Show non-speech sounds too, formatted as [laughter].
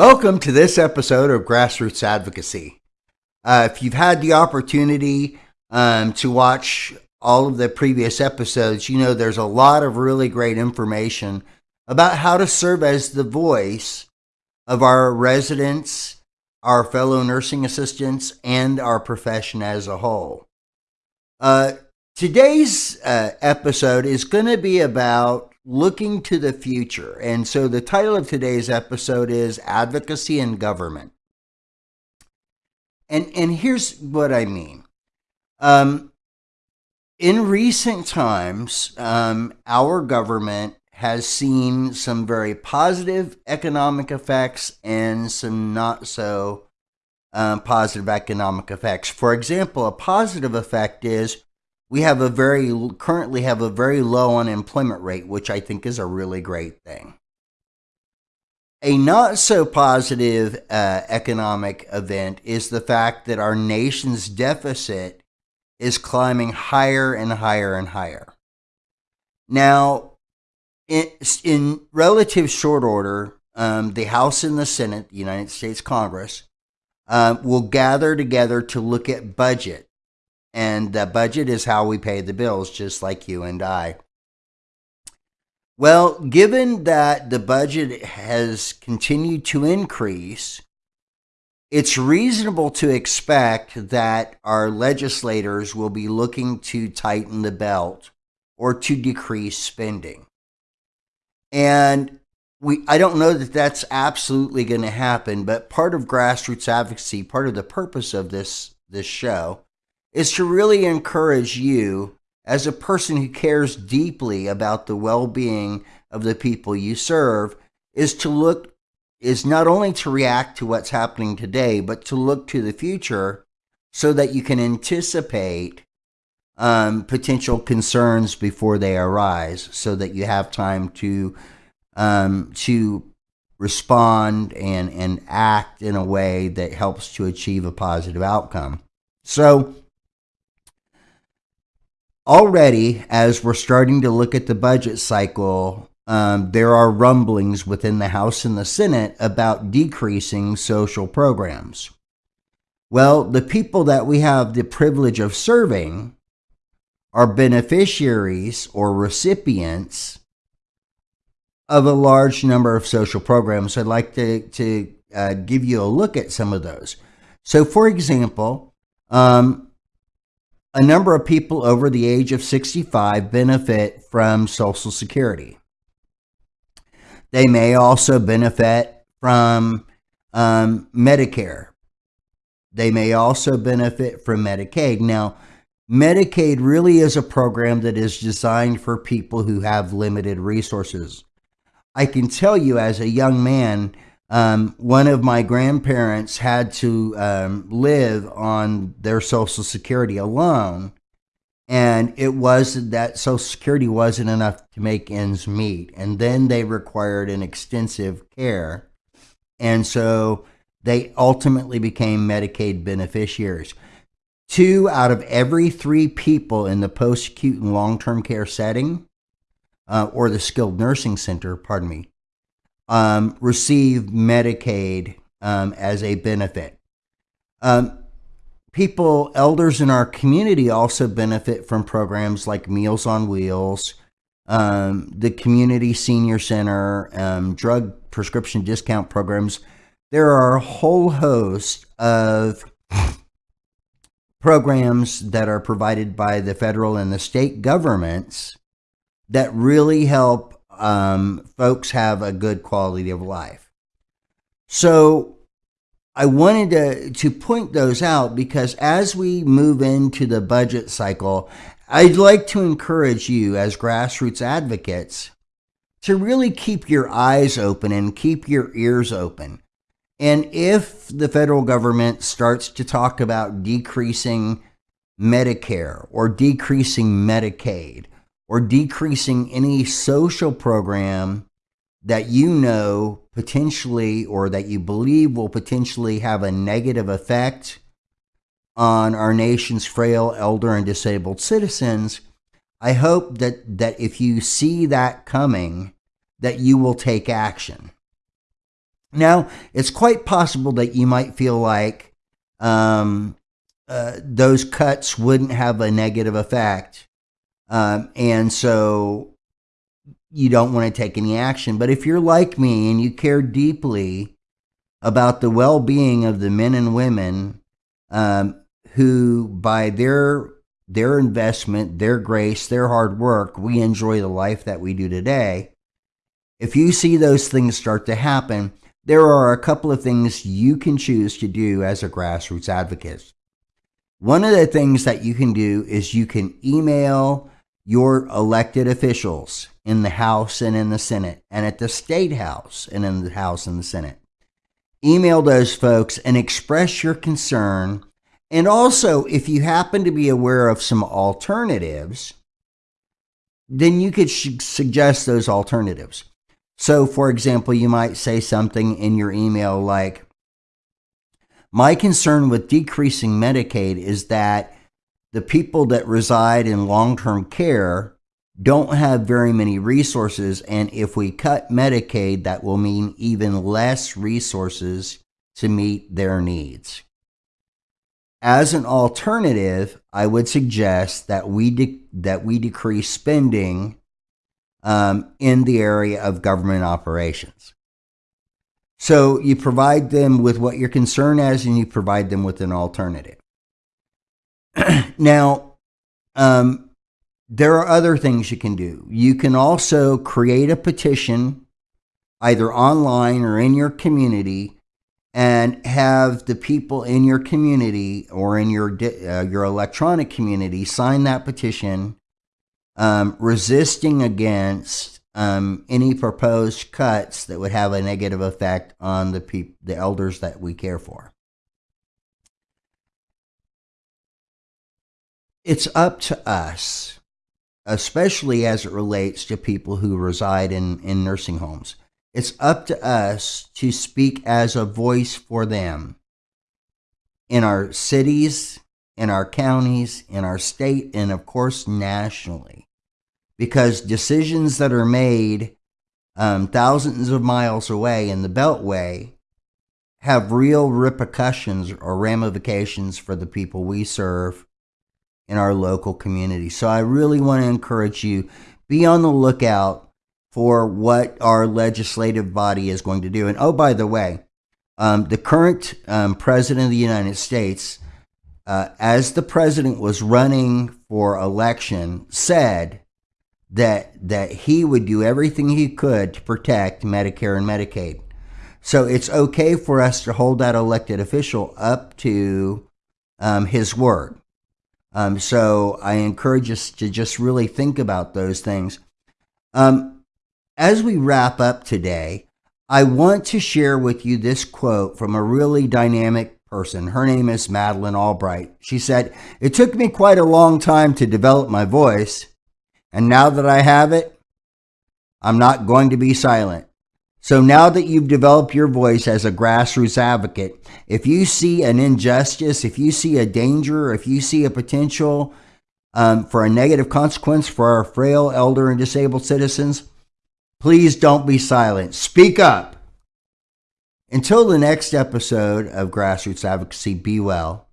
Welcome to this episode of Grassroots Advocacy. Uh, if you've had the opportunity um, to watch all of the previous episodes, you know there's a lot of really great information about how to serve as the voice of our residents, our fellow nursing assistants, and our profession as a whole. Uh, today's uh, episode is going to be about looking to the future. And so the title of today's episode is Advocacy in Government. And, and here's what I mean. Um, in recent times, um, our government has seen some very positive economic effects and some not so um, positive economic effects. For example, a positive effect is we have a very currently have a very low unemployment rate, which I think is a really great thing. A not so positive uh, economic event is the fact that our nation's deficit is climbing higher and higher and higher. Now, in, in relative short order, um, the House and the Senate, the United States Congress, uh, will gather together to look at budget and the budget is how we pay the bills, just like you and I. Well, given that the budget has continued to increase, it's reasonable to expect that our legislators will be looking to tighten the belt or to decrease spending. And we I don't know that that's absolutely going to happen, but part of grassroots advocacy, part of the purpose of this this show is to really encourage you as a person who cares deeply about the well-being of the people you serve is to look is not only to react to what's happening today but to look to the future so that you can anticipate um, potential concerns before they arise so that you have time to um, to respond and and act in a way that helps to achieve a positive outcome. So already, as we're starting to look at the budget cycle, um, there are rumblings within the House and the Senate about decreasing social programs. Well, the people that we have the privilege of serving are beneficiaries or recipients of a large number of social programs. I'd like to, to uh, give you a look at some of those. So, for example, um, a number of people over the age of 65 benefit from Social Security. They may also benefit from um, Medicare. They may also benefit from Medicaid. Now, Medicaid really is a program that is designed for people who have limited resources. I can tell you as a young man, um, one of my grandparents had to um, live on their Social Security alone, and it was that Social Security wasn't enough to make ends meet. And then they required an extensive care, and so they ultimately became Medicaid beneficiaries. Two out of every three people in the post acute and long term care setting, uh, or the skilled nursing center, pardon me, um, receive Medicaid um, as a benefit. Um, people, elders in our community also benefit from programs like Meals on Wheels, um, the Community Senior Center, um, drug prescription discount programs. There are a whole host of programs that are provided by the federal and the state governments that really help um, folks have a good quality of life. So I wanted to, to point those out because as we move into the budget cycle, I'd like to encourage you as grassroots advocates to really keep your eyes open and keep your ears open. And if the federal government starts to talk about decreasing Medicare or decreasing Medicaid or decreasing any social program that you know potentially or that you believe will potentially have a negative effect on our nation's frail, elder, and disabled citizens, I hope that, that if you see that coming, that you will take action. Now, it's quite possible that you might feel like um, uh, those cuts wouldn't have a negative effect. Um, and so you don't want to take any action. But if you're like me and you care deeply about the well being of the men and women um, who, by their their investment, their grace, their hard work, we enjoy the life that we do today. If you see those things start to happen, there are a couple of things you can choose to do as a grassroots advocate. One of the things that you can do is you can email your elected officials in the House and in the Senate, and at the State House and in the House and the Senate. Email those folks and express your concern. And also, if you happen to be aware of some alternatives, then you could suggest those alternatives. So, for example, you might say something in your email like, My concern with decreasing Medicaid is that the people that reside in long term care don't have very many resources. And if we cut Medicaid, that will mean even less resources to meet their needs. As an alternative, I would suggest that we that we decrease spending um, in the area of government operations. So you provide them with what your concern is, and you provide them with an alternative. [clears throat] now, um, there are other things you can do. You can also create a petition either online or in your community and have the people in your community or in your uh, your electronic community sign that petition um, resisting against um, any proposed cuts that would have a negative effect on the the elders that we care for. It's up to us especially as it relates to people who reside in, in nursing homes. It's up to us to speak as a voice for them in our cities, in our counties, in our state, and of course, nationally. Because decisions that are made um, thousands of miles away in the Beltway have real repercussions or ramifications for the people we serve in our local community. So I really want to encourage you be on the lookout for what our legislative body is going to do. And oh, by the way, um, the current um, president of the United States, uh, as the president was running for election, said that that he would do everything he could to protect Medicare and Medicaid. So it's okay for us to hold that elected official up to um, his word. Um, so I encourage us to just really think about those things. Um, as we wrap up today, I want to share with you this quote from a really dynamic person. Her name is Madeleine Albright. She said, It took me quite a long time to develop my voice, and now that I have it, I'm not going to be silent. So now that you've developed your voice as a grassroots advocate, if you see an injustice, if you see a danger, if you see a potential um, for a negative consequence for our frail, elder, and disabled citizens, please don't be silent. Speak up. Until the next episode of Grassroots Advocacy, be well